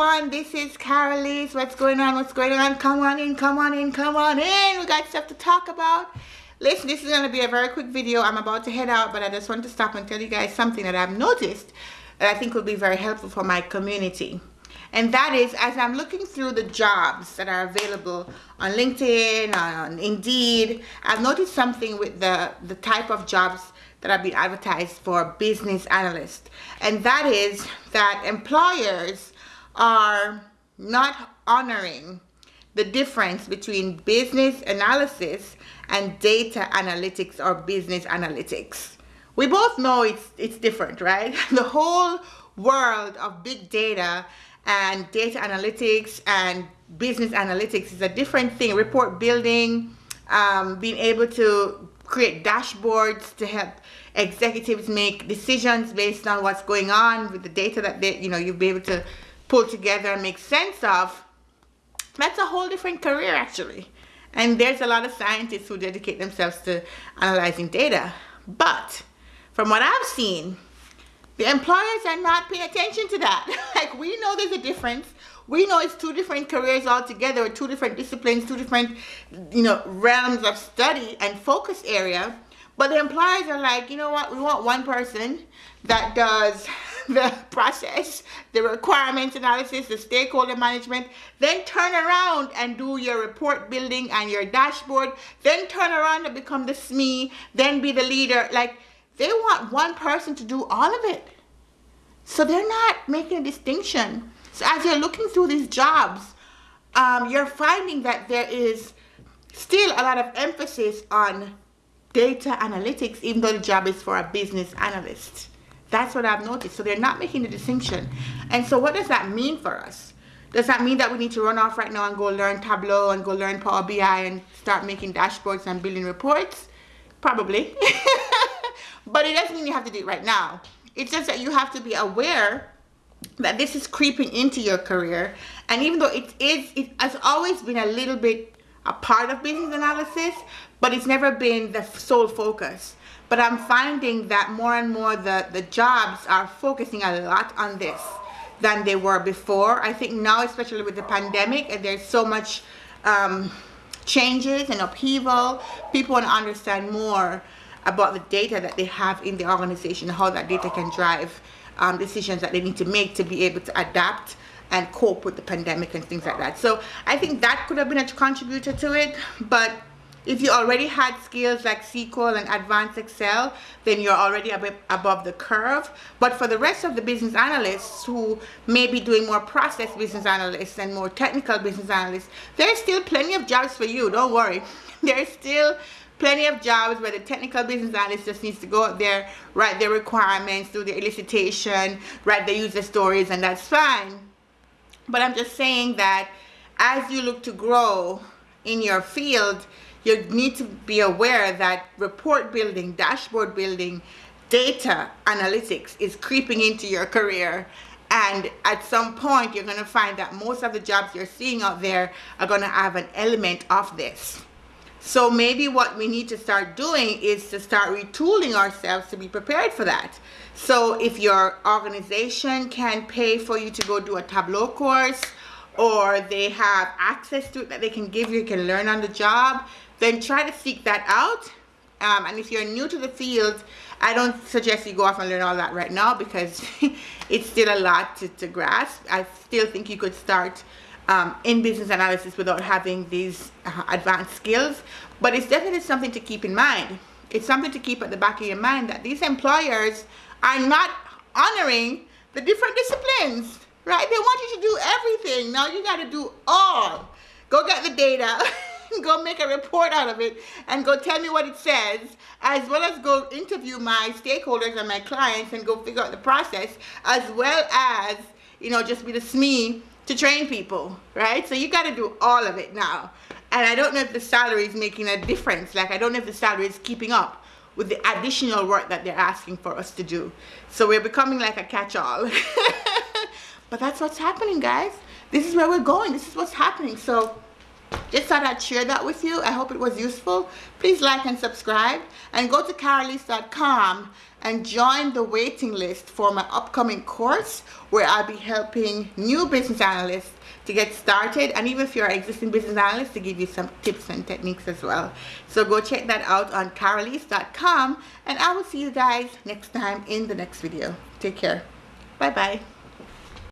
everyone. This is Carolise. What's going on? What's going on? Come on in, come on in, come on in. We got stuff to talk about. Listen, this is going to be a very quick video. I'm about to head out, but I just want to stop and tell you guys something that I've noticed that I think will be very helpful for my community. And that is, as I'm looking through the jobs that are available on LinkedIn, on Indeed, I've noticed something with the, the type of jobs that have been advertised for business analyst. And that is that employers are not honoring the difference between business analysis and data analytics or business analytics. We both know it's, it's different, right? The whole world of big data and data analytics and business analytics is a different thing. Report building, um, being able to create dashboards to help executives make decisions based on what's going on with the data that they, you know, you'll be able to pull together and make sense of. That's a whole different career actually. And there's a lot of scientists who dedicate themselves to analyzing data. But from what I've seen, the employers are not paying attention to that. like we know there's a difference. We know it's two different careers altogether, or two different disciplines, two different, you know, realms of study and focus area. But the employers are like, you know what, we want one person that does the process, the requirements analysis, the stakeholder management, then turn around and do your report building and your dashboard, then turn around and become the SME, then be the leader. Like they want one person to do all of it. So they're not making a distinction. So as you're looking through these jobs, um, you're finding that there is still a lot of emphasis on data analytics even though the job is for a business analyst. That's what I've noticed. So they're not making the distinction. And so what does that mean for us? Does that mean that we need to run off right now and go learn Tableau and go learn Power BI and start making dashboards and building reports? Probably. but it doesn't mean you have to do it right now. It's just that you have to be aware that this is creeping into your career. And even though it is, it has always been a little bit a part of business analysis, but it's never been the sole focus. But I'm finding that more and more the, the jobs are focusing a lot on this than they were before. I think now, especially with the pandemic, and there's so much um, changes and upheaval, people want to understand more about the data that they have in the organization, how that data can drive um, decisions that they need to make to be able to adapt and cope with the pandemic and things like that. So I think that could have been a contributor to it, but if you already had skills like SQL and advanced Excel, then you're already a bit above the curve. But for the rest of the business analysts who may be doing more process business analysts and more technical business analysts, there's still plenty of jobs for you, don't worry. There's still plenty of jobs where the technical business analyst just needs to go out there, write their requirements, do the elicitation, write the user stories, and that's fine. But I'm just saying that as you look to grow in your field, you need to be aware that report building, dashboard building, data analytics is creeping into your career. And at some point you're going to find that most of the jobs you're seeing out there are going to have an element of this so maybe what we need to start doing is to start retooling ourselves to be prepared for that so if your organization can pay for you to go do a tableau course or they have access to it that they can give you, you can learn on the job, then try to seek that out. Um, and if you're new to the field, I don't suggest you go off and learn all that right now because it's still a lot to, to, grasp. I still think you could start um, in business analysis without having these uh, advanced skills. But it's definitely something to keep in mind. It's something to keep at the back of your mind that these employers are not honoring the different disciplines right? They want you to do everything. Now you got to do all. Go get the data, go make a report out of it, and go tell me what it says, as well as go interview my stakeholders and my clients and go figure out the process, as well as, you know, just be the SME to train people, right? So you got to do all of it now. And I don't know if the salary is making a difference. Like, I don't know if the salary is keeping up with the additional work that they're asking for us to do. So we're becoming like a catch-all. But that's what's happening, guys. This is where we're going. This is what's happening. So just thought I'd share that with you. I hope it was useful. Please like and subscribe and go to carolise.com and join the waiting list for my upcoming course where I'll be helping new business analysts to get started and even if you're an existing business analyst to give you some tips and techniques as well. So go check that out on carolise.com and I will see you guys next time in the next video. Take care. Bye bye.